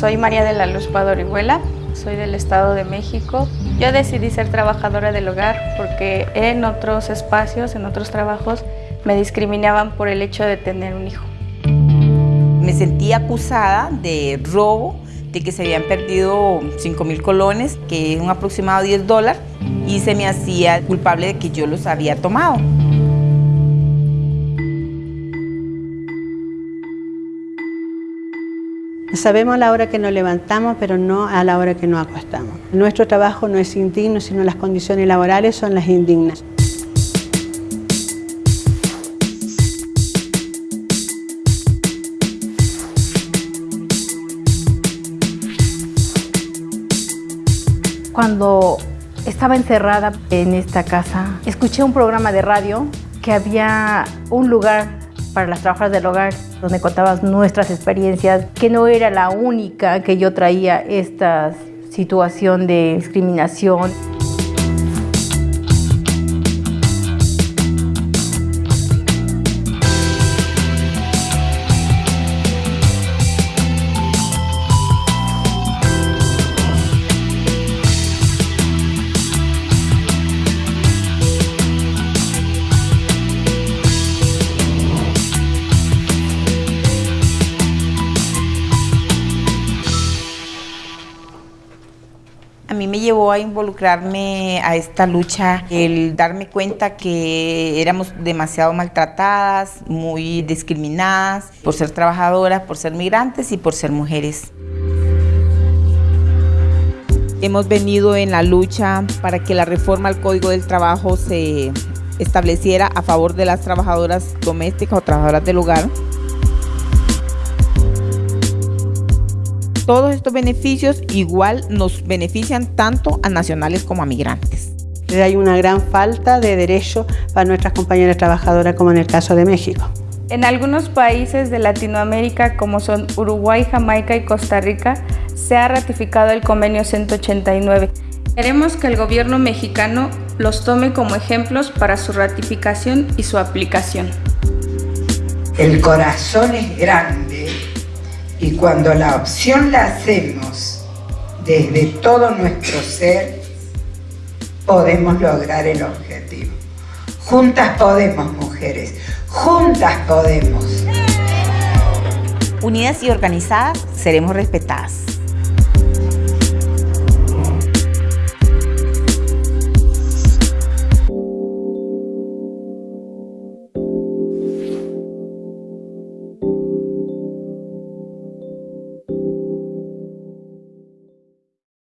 Soy María de la Luz Padorihuela, soy del Estado de México. Yo decidí ser trabajadora del hogar porque en otros espacios, en otros trabajos, me discriminaban por el hecho de tener un hijo. Me sentí acusada de robo, de que se habían perdido 5 mil colones, que es un aproximado 10 dólares, y se me hacía culpable de que yo los había tomado. Sabemos a la hora que nos levantamos, pero no a la hora que nos acostamos. Nuestro trabajo no es indigno, sino las condiciones laborales son las indignas. Cuando estaba encerrada en esta casa, escuché un programa de radio que había un lugar para las trabajadoras del hogar, donde contabas nuestras experiencias, que no era la única que yo traía esta situación de discriminación. A mí me llevó a involucrarme a esta lucha, el darme cuenta que éramos demasiado maltratadas, muy discriminadas por ser trabajadoras, por ser migrantes y por ser mujeres. Hemos venido en la lucha para que la reforma al Código del Trabajo se estableciera a favor de las trabajadoras domésticas o trabajadoras del hogar. Todos estos beneficios igual nos benefician tanto a nacionales como a migrantes. Hay una gran falta de derechos para nuestras compañeras trabajadoras, como en el caso de México. En algunos países de Latinoamérica, como son Uruguay, Jamaica y Costa Rica, se ha ratificado el convenio 189. Queremos que el gobierno mexicano los tome como ejemplos para su ratificación y su aplicación. El corazón es grande y cuando la opción la hacemos desde todo nuestro ser, podemos lograr el objetivo. Juntas podemos, mujeres. Juntas podemos. Unidas y organizadas, seremos respetadas.